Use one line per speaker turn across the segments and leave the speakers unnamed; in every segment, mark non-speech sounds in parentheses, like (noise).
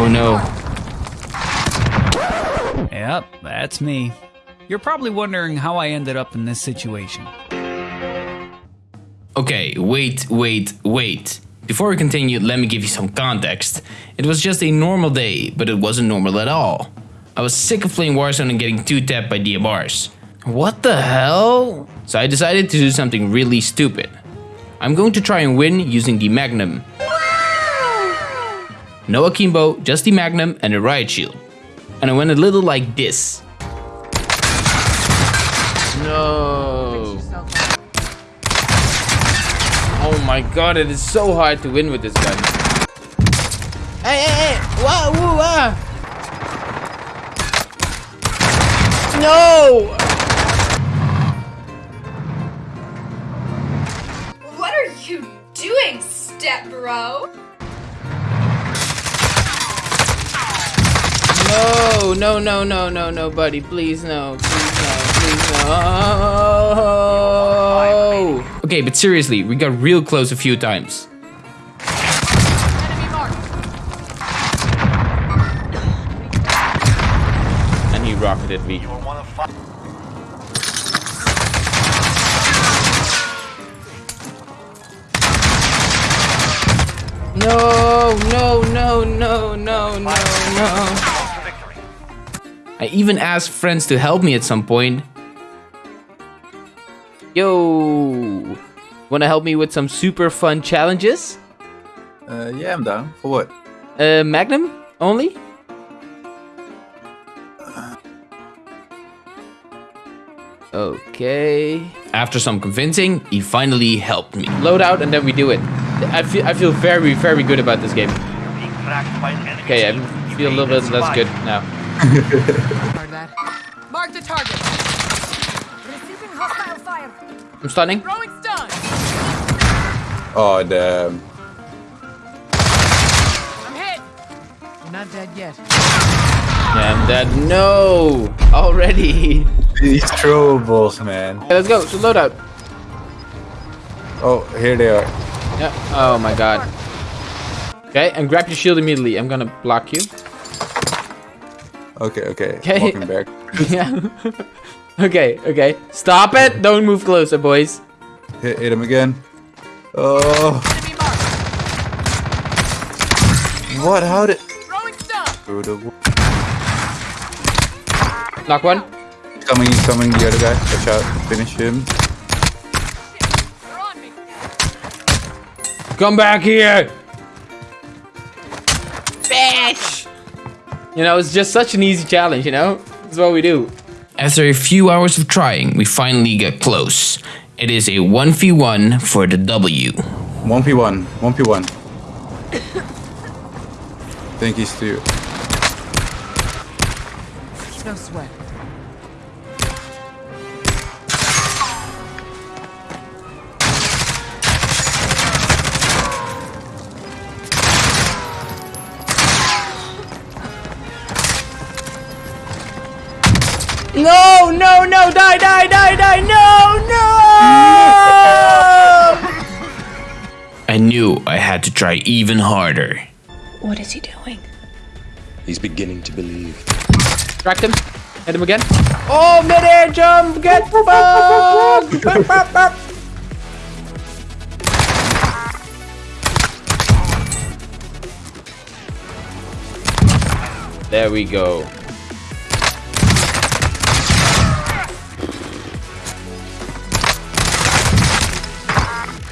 Oh no.
Yep, that's me. You're probably wondering how I ended up in this situation.
Okay, wait, wait, wait. Before we continue, let me give you some context. It was just a normal day, but it wasn't normal at all. I was sick of playing Warzone and getting two-tapped by DMRs. What the hell? So I decided to do something really stupid. I'm going to try and win using the Magnum. No akimbo, just the Magnum and a riot shield. And I went a little like this. No. Oh my god, it is so hard to win with this gun. Hey, hey, hey! Whoa, whoa, ah! No!
What are you doing, step bro?
No, no, no, no, no, no, buddy. Please, no. Please, no. Please, no. Oh. Okay, but seriously, we got real close a few times. And he rocketed me. No, no, no, no, no, no, no. I even asked friends to help me at some point. Yo, wanna help me with some super fun challenges?
Uh, yeah, I'm down. For what?
Uh, Magnum only? Okay. After some convincing, he finally helped me. Load out and then we do it. I feel I feel very very good about this game. Okay, I feel a little bit less good now. (laughs)
Heard that. Mark the target. Receiving hostile fire.
I'm stunning.
Throwing stun.
Oh, damn.
I'm hit. You're not dead yet.
Yeah, I'm dead. No, already. (laughs)
These throwables, man.
Okay, let's go. So load out.
Oh, here they are.
Yeah. Oh my god. Okay, and grab your shield immediately. I'm gonna block you.
Okay, okay.
Okay.
Walking back. (laughs)
yeah. okay, okay. Stop it. Don't move closer, boys.
Hit, hit him again. Oh, what? How did...
Throwing stun.
Through the w-
Knock one.
He's coming, he's coming. The other guy. Watch out. Finish him.
They're on me.
Come back here! Bitch! You know, it's just such an easy challenge, you know? That's what we do. After a few hours of trying, we finally get close. It is a 1v1 for the W.
1v1. 1v1. Thank you, two.
No sweat.
No, no, no, die, die, die, die, no, no! I knew I had to try even harder.
What is he doing?
He's beginning to believe.
Tracked him. Hit him again. Oh, mid-air jump! Get (laughs) fucked! Bop, bop, bop. There we go.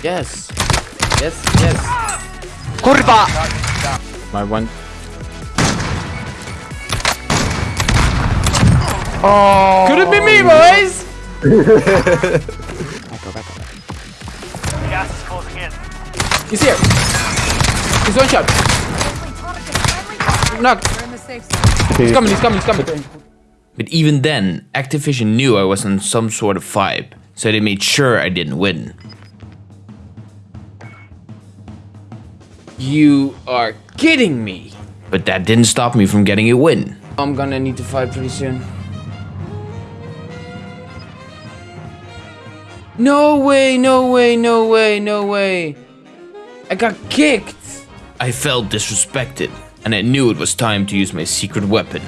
Yes. Yes, yes. Kurva! My one. Oh. Could it be me, boys? (laughs)
Gas is closing in.
He's here. He's one shot. Knock.
We're in the safe zone.
He's coming, he's coming, he's coming. But even then, Activision knew I was on some sort of vibe, so they made sure I didn't win. You are kidding me! But that didn't stop me from getting a win. I'm gonna need to fight pretty soon. No way, no way, no way, no way. I got kicked. I felt disrespected and I knew it was time to use my secret weapon.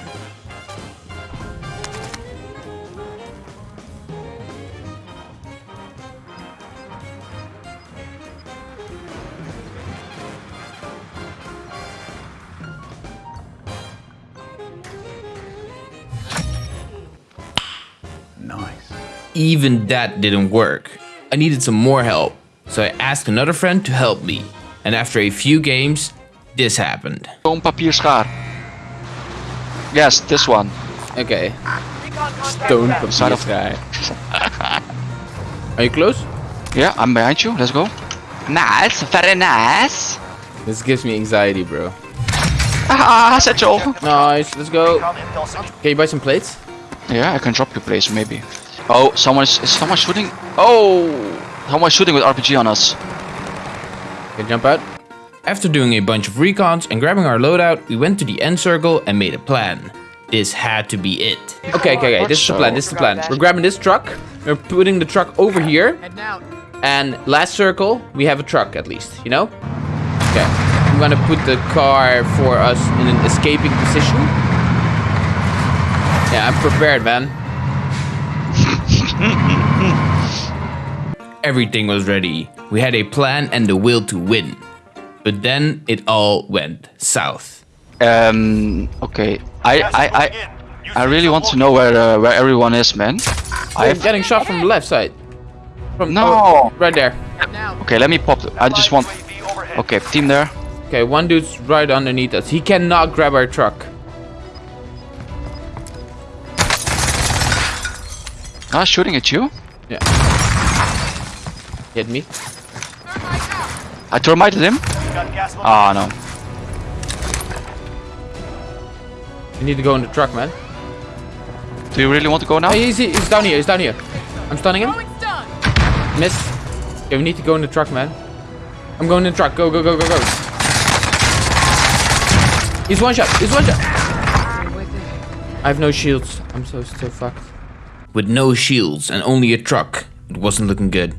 Even that didn't work. I needed some more help, so I asked another friend to help me. And after a few games, this happened.
Boom, papier, schaar. Yes, this one.
Okay. Stone
Side of-
guy. Are you close?
Yeah, I'm behind you. Let's go. Nice, very nice.
This gives me anxiety, bro.
Ah, satchel.
Nice, let's go. Can you buy some plates?
Yeah, I can drop you plates, maybe. Oh, someone is, is someone shooting? Oh, someone shooting with RPG on us.
Can jump out? After doing a bunch of recons and grabbing our loadout, we went to the end circle and made a plan. This had to be it. Okay, okay, okay. This is the plan. This is the plan. We're grabbing this truck. We're putting the truck over here. And last circle, we have a truck at least, you know? Okay. I'm gonna put the car for us in an escaping position. Yeah, I'm prepared, man. Everything was ready. We had a plan and the will to win. But then it all went south.
Um, okay. I, I, I, I really want to know where, uh, where everyone is, man. I
I'm getting shot from the left side. From
No.
oh, right there.
okay, let me pop. the- I just want. Okay, team there.
Okay, one dude's right underneath us. He cannot grab our truck.
Ah, shooting at you.
Yeah. Hit me.
I termited him. Ah, no.
You need to go in the truck, man.
Do you really want to go now?
Oh, he's, he's down here. He's down here. I'm stunning him. Miss. Okay, we need to go in the truck, man. I'm going in the truck. Go, go, go, go, go. He's one shot. He's one shot. I have no shields. I'm so, so fucked. With no shields and only a truck, it wasn't looking good.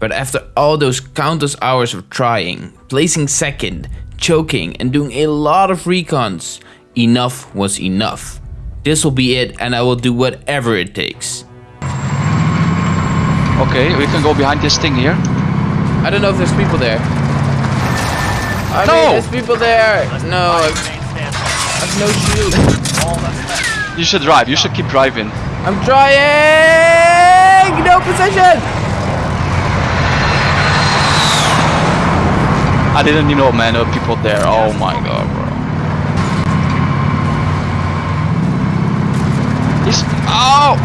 But after all those countless hours of trying, placing second, choking, and doing a lot of recons, enough was enough. This will be it, and I will do whatever it takes.
Okay, we can go behind this thing here.
I don't know if there's people there. I
No!
mean, there's people there. No, I've, I've no shield.
You should drive. You should keep driving.
I'm trying. No position.
I didn't even know, man, there were people there. Oh my god, bro. He's. Oh!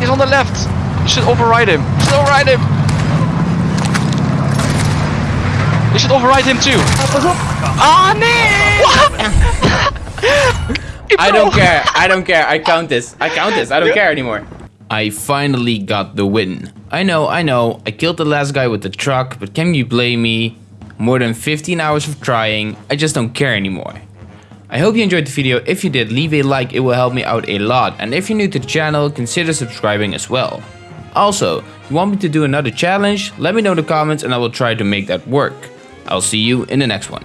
He's on the left. You should override him. You should override him. You should override him too. Ah, no! (laughs) (laughs)
I don't care. I don't care. I count this. I count this. I don't care anymore. I finally got the win. I know, I know. I killed the last guy with the truck, but can you blame me? More than 15 hours of trying. I just don't care anymore. I hope you enjoyed the video. If you did, leave a like. It will help me out a lot. And if you're new to the channel, consider subscribing as well. Also, you want me to do another challenge? Let me know in the comments and I will try to make that work. I'll see you in the next one.